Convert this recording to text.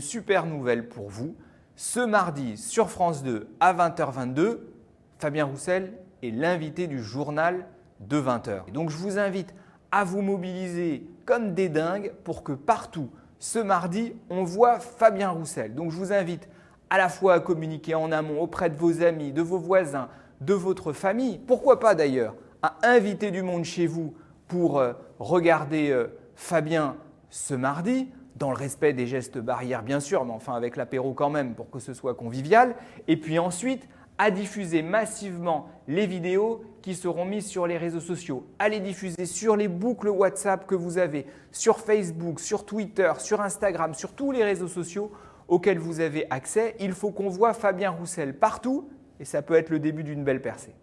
super nouvelle pour vous. Ce mardi sur France 2 à 20h22, Fabien Roussel est l'invité du journal de 20h. Donc je vous invite à vous mobiliser comme des dingues pour que partout ce mardi, on voit Fabien Roussel. Donc je vous invite à la fois à communiquer en amont auprès de vos amis, de vos voisins, de votre famille, pourquoi pas d'ailleurs, à inviter du monde chez vous pour euh, regarder euh, Fabien ce mardi, dans le respect des gestes barrières bien sûr, mais enfin avec l'apéro quand même pour que ce soit convivial. Et puis ensuite, à diffuser massivement les vidéos qui seront mises sur les réseaux sociaux, à les diffuser sur les boucles WhatsApp que vous avez, sur Facebook, sur Twitter, sur Instagram, sur tous les réseaux sociaux auxquels vous avez accès. Il faut qu'on voit Fabien Roussel partout et ça peut être le début d'une belle percée.